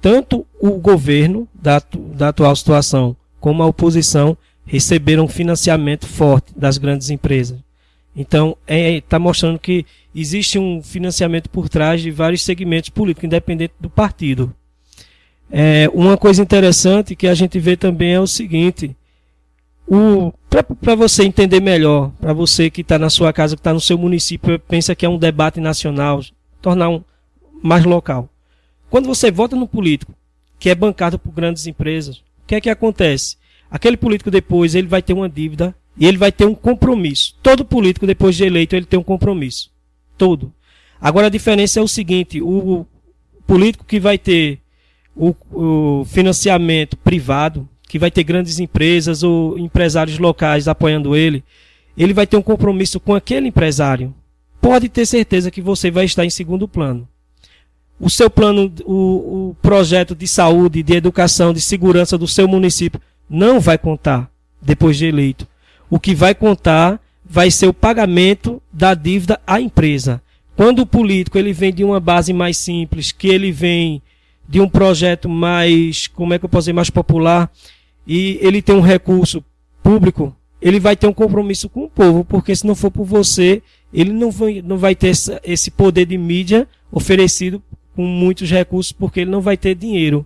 tanto o governo da, da atual situação como a oposição receberam financiamento forte das grandes empresas. Então, está é, tá mostrando que existe um financiamento por trás de vários segmentos políticos, independente do partido. É, uma coisa interessante que a gente vê também é o seguinte: para você entender melhor, para você que está na sua casa, que está no seu município, pensa que é um debate nacional, tornar um mais local. Quando você vota no político que é bancado por grandes empresas, o que é que acontece? Aquele político depois ele vai ter uma dívida e ele vai ter um compromisso. Todo político depois de eleito ele tem um compromisso. Todo. Agora a diferença é o seguinte: o político que vai ter o, o financiamento privado, que vai ter grandes empresas ou empresários locais apoiando ele, ele vai ter um compromisso com aquele empresário. Pode ter certeza que você vai estar em segundo plano o seu plano, o, o projeto de saúde, de educação, de segurança do seu município não vai contar depois de eleito. O que vai contar vai ser o pagamento da dívida à empresa. Quando o político ele vem de uma base mais simples, que ele vem de um projeto mais, como é que eu posso dizer, mais popular, e ele tem um recurso público, ele vai ter um compromisso com o povo, porque se não for por você, ele não vai, não vai ter esse poder de mídia oferecido com muitos recursos, porque ele não vai ter dinheiro